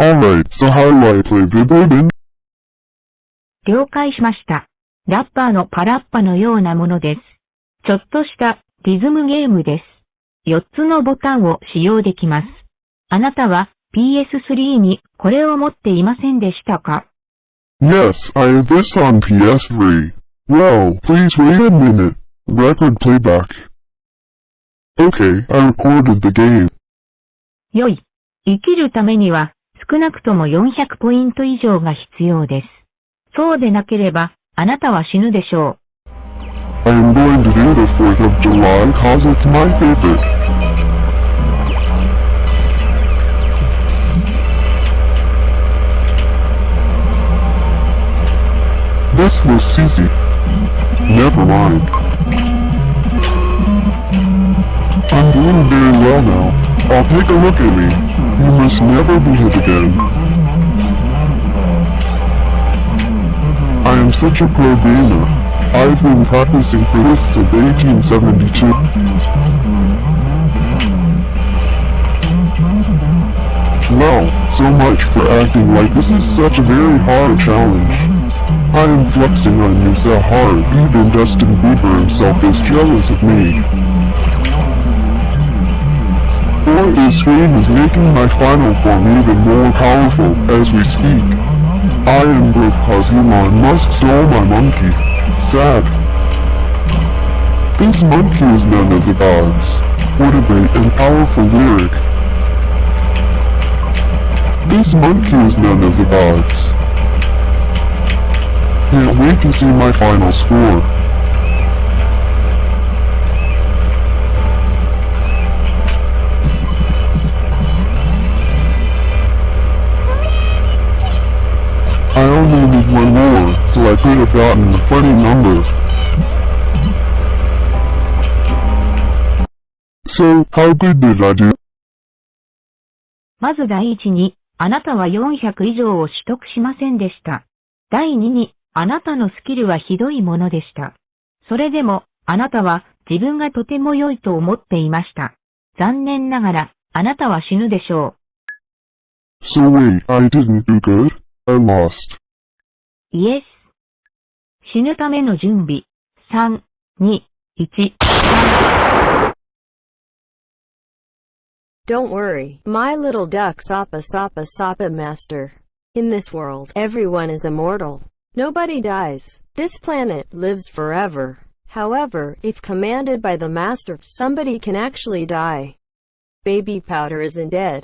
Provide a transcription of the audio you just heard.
Alright, so how do I play Vibodin? 了解しました。ラッパーのパラッパのようなものです。ちょっとしたリズムゲームです。4つのボタンを使用できます。あなたは PS3 にこれを持っていませんでしたか Yes, I have this on PS3. Well, please wait a minute. Record playback. Okay, I recorded the game. 良い。生きるためには少なくとも400ポイント以上が必要です。そうでなければあなたは死ぬでしょう I am going to do the 4th of July cause it's my favorite. This was Susie. Never mind. I'm doing very well now. I'll take a look at me. You must never be hit again. I am such a pro gamer. I've been practicing for this since 1872. Well, so much for acting like this is such a very hard challenge. I am flexing on you so hard, even Justin Bieber himself is jealous of me. Or this game is making my final form even more powerful as we speak. I am broke cause Elon Musk my monkey. Sad. This monkey is none of the gods. What a great and powerful lyric. This monkey is none of the gods. Can't wait to see my final score. Only need one more, so I could have gotten a funny number. So, how good did I do? う。まず第一に、あなたは400以上を取得しませんでした。第二に、あなたのスキルはひどいものでした。それでも、あなたは自分がとても良いと思っていました。残念ながら、あなたは死ぬでしょ So wait, I didn't do good? I lost. う。イエス。死ぬための準備。3、2、1。 Don't worry, my little duck Sapa Sapa Sapa Master. In this world, everyone is immortal. Nobody dies. This planet lives forever. However, if commanded by the Master, somebody can actually die. Baby Powder isn't dead.